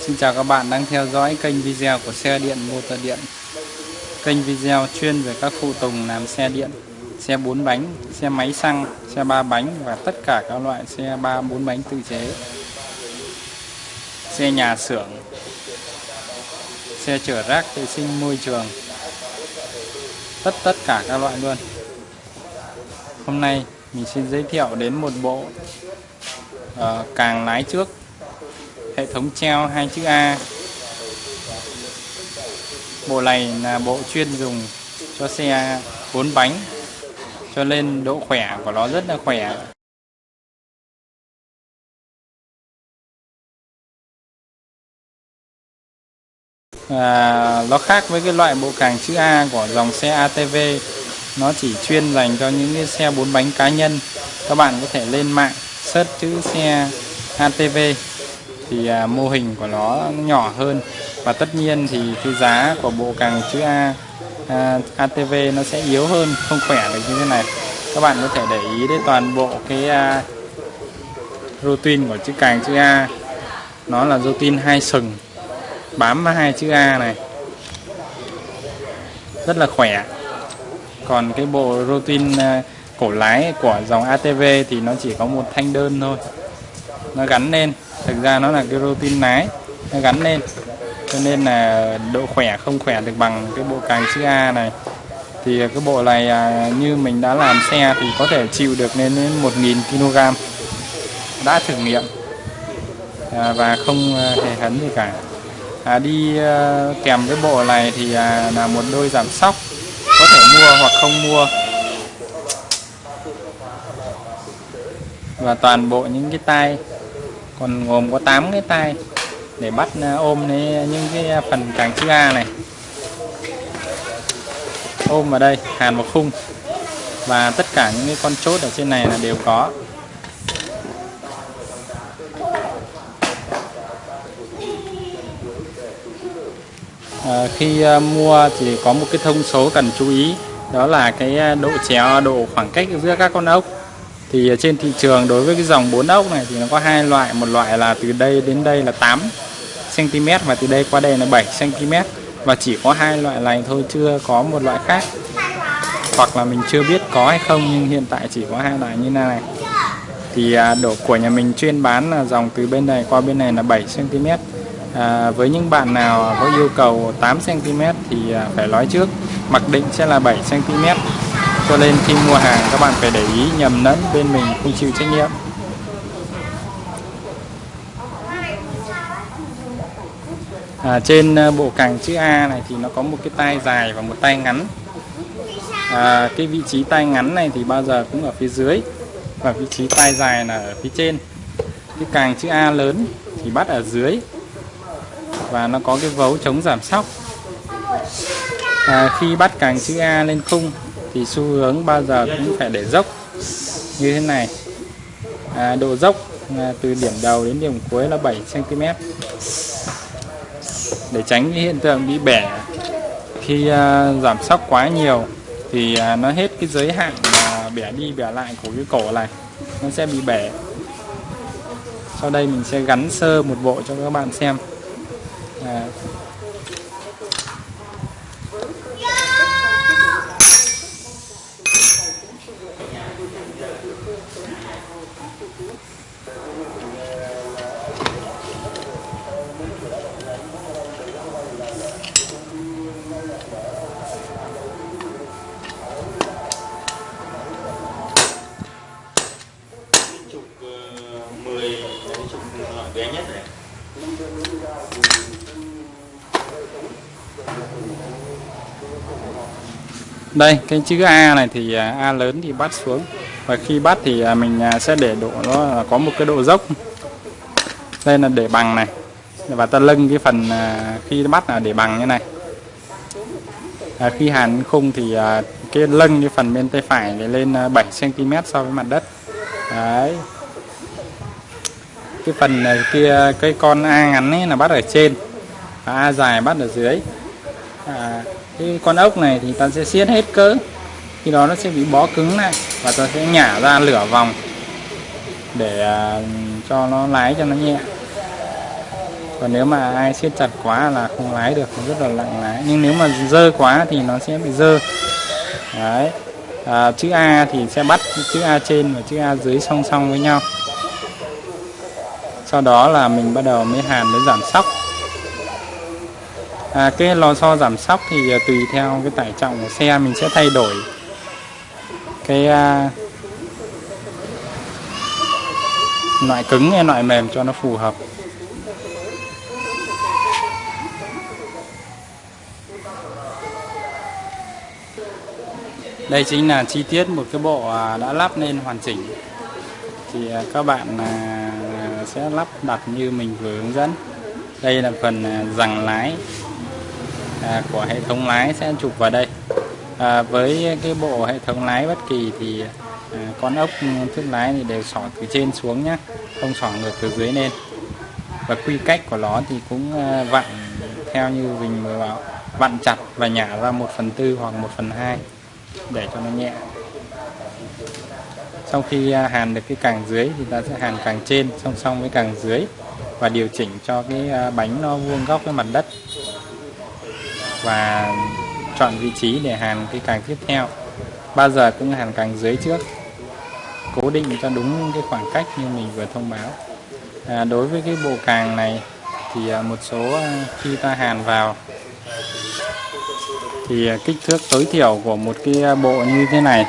Xin chào các bạn đang theo dõi kênh video của xe điện motor điện. Kênh video chuyên về các phụ tùng làm xe điện Xe 4 bánh, xe máy xăng, xe 3 bánh và tất cả các loại xe 3 4 bánh tự chế. Xe nhà xưởng Xe chở rác vệ sinh môi trường. Tất tất cả các loại luôn. Hôm nay mình xin giới thiệu đến một bộ uh, càng lái trước hệ thống treo hai chữ A. Bộ này là bộ chuyên dùng cho xe 4 bánh cho nên độ khỏe của nó rất là khỏe. À, nó khác với cái loại bộ càng chữ A của dòng xe ATV nó chỉ chuyên dành cho những cái xe bốn bánh cá nhân. Các bạn có thể lên mạng search chữ xe ATV thì à, mô hình của nó nhỏ hơn. Và tất nhiên thì cái giá của bộ càng chữ A à, ATV nó sẽ yếu hơn không khỏe được như thế này. Các bạn có thể để ý đến toàn bộ cái à, routine của chữ càng chữ A. Nó là routine hai sừng bám vào hai chữ A này. Rất là khỏe. Còn cái bộ routine à, cổ lái của dòng ATV thì nó chỉ có một thanh đơn thôi nó gắn lên. Thực ra nó là cái protein nái nó gắn lên. Cho nên là độ khỏe không khỏe được bằng cái bộ càng chữ A này. Thì cái bộ này à, như mình đã làm xe thì có thể chịu được lên đến 1.000 kg đã thử nghiệm à, và không à, hề hấn gì cả. À, đi à, kèm cái bộ này thì à, là một đôi giảm sóc. Có thể mua hoặc không mua. Và toàn bộ những cái tay còn gồm có 8 cái tay để bắt à, ôm ôm những cái phần càng chữ A này. Ôm vào đây hàn một khung. Và tất cả những cái con chốt ở trên này là đều có. À, khi à, mua thì có một cái thông số cần chú ý. Đó là cái à, độ chéo độ khoảng cách giữa các con ốc thì trên thị trường đối với cái dòng 4 ốc này thì nó có hai loại. Một loại là từ đây đến đây là 8 cm và từ đây qua đây là 7 cm và chỉ có hai loại này thôi chưa có một loại khác. Hoặc là mình chưa biết có hay không nhưng hiện tại chỉ có hai loại như này thì à, đổ của nhà mình chuyên bán là dòng từ bên này qua bên này là 7 cm à, với những bạn nào có yêu cầu 8 cm thì à, phải nói trước. Mặc định sẽ là 7 cm cho nên khi mua hàng các bạn phải để ý nhầm lẫn bên mình không chịu trách nhiệm. À, trên ờ, bộ càng chữ A này thì nó có một cái tay dài và một tay ngắn. À, cái vị trí tay ngắn này thì bao giờ cũng ở phía dưới và vị trí tay dài là ở phía trên. Cái càng chữ A lớn thì bắt ở dưới và nó có cái vấu chống giảm sóc. À, khi bắt càng chữ A lên khung thì xu hướng bao giờ cũng phải để dốc như thế này. À, độ dốc à, từ điểm đầu đến điểm cuối là 7 cm để tránh cái hiện tượng bị bẻ khi à, giảm sóc quá nhiều thì à, nó hết cái giới hạn mà bẻ đi bẻ lại của cái cổ này nó sẽ bị bẻ. Sau đây mình sẽ gắn sơ một bộ cho các bạn xem. À, bé nhất này đây cái chữ A này thì à, A lớn thì bắt xuống và khi bắt thì à, mình à, sẽ để độ nó à, có một cái độ dốc. Đây là để bằng này. Và ta lưng cái phần khi bắt là để bằng như này. À, khi hàn khung thì cái lưng cái phần bên tay phải để lên 7 cm so với mặt đất. Đấy. Cái phần này kia cái con A ngắn ấy là bắt ở trên. Và A dài bắt ở dưới. À, cái con ốc này thì ta sẽ siết hết cỡ khi đó nó sẽ bị bó cứng lại và tôi sẽ nhả ra lửa vòng để à, cho nó lái cho nó nhẹ. Còn nếu mà ai siết chặt quá là không lái được rất là lặng lái. Nhưng nếu mà dơ quá thì nó sẽ bị dơ. Đấy. À, chữ A thì sẽ bắt chữ A trên và chữ A dưới song song với nhau. Sau đó là mình bắt đầu mới hàn mới giảm sóc. À, cái lò xo giảm sóc thì à, tùy theo cái tải trọng của xe mình sẽ thay đổi cái uh, loại cứng hay loại mềm cho nó phù hợp. Đây chính là chi tiết một cái bộ à, đã lắp lên hoàn chỉnh. Thì à, các bạn sẽ lắp đặt như mình vừa hướng dẫn. Đây là phần rằng lái của hệ thống lái sẽ chụp vào đây à, với cái bộ hệ thống lái bất kỳ thì à, con ốc thước lái thì đều xỏ từ trên xuống nhé không xỏ ngược từ dưới lên. Và quy cách của nó thì cũng à, vặn theo như mình vừa bảo vặn chặt và nhả ra một phần tư hoặc một phần hai để cho nó nhẹ. Sau khi à, hàn được cái càng dưới thì ta sẽ hàn càng trên song song với càng dưới và điều chỉnh cho cái à, bánh nó vuông góc với mặt đất. Và chọn vị trí để hàn cái càng tiếp theo. Bao giờ cũng hàn càng dưới trước. Cố định cho đúng cái khoảng cách như mình vừa thông báo. À, đối với cái bộ càng này thì à, một số à, khi ta hàn vào thì à, kích thước tối thiểu của một cái bộ như thế này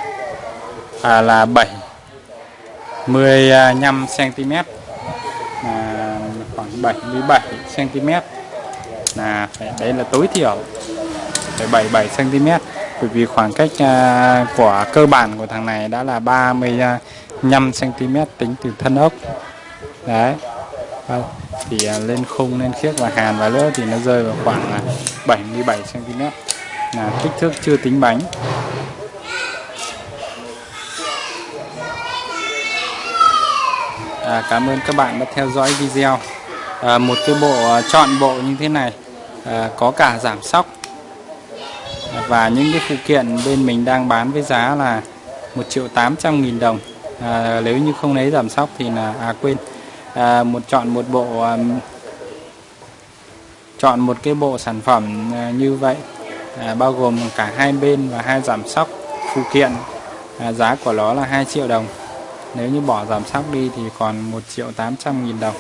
à, là 7 15 cm à, khoảng 77 cm là phải đấy là tối thiểu. 77 cm bởi vì khoảng cách à, của cơ bản của thằng này đã là 35 cm tính từ thân ốc. Đấy. Vâng. Thì à, lên khung lên khiếc và hàn và nữa thì nó rơi vào khoảng à, 77 cm là kích thước chưa tính bánh. À, cảm ơn các bạn đã theo dõi video. À, một cái bộ chọn bộ như thế này à, có cả giảm sóc và những cái phụ kiện bên mình đang bán với giá là 1 triệu 800 nghìn đồng. À, nếu như không lấy giảm sóc thì là à quên. À, một chọn một bộ à, chọn một cái bộ sản phẩm à, như vậy. À, bao gồm cả hai bên và hai giảm sóc phụ kiện. À, giá của nó là 2 triệu đồng. Nếu như bỏ giảm sóc đi thì còn 1 triệu 800 nghìn đồng.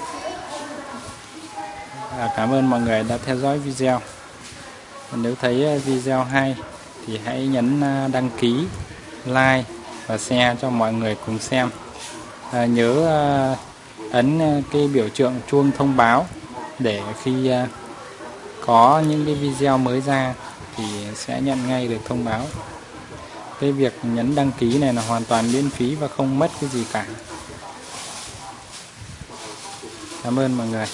À, cảm ơn mọi người đã theo dõi video nếu thấy ờ, video hay thì hãy nhấn ờ, đăng ký like và share cho mọi người cùng xem. À, nhớ à, ấn cái biểu tượng chuông thông báo để khi à, có những cái video mới ra thì sẽ nhận ngay được thông báo. Cái việc nhấn đăng ký này là hoàn toàn miễn phí và không mất cái gì cả. Cảm ơn mọi người.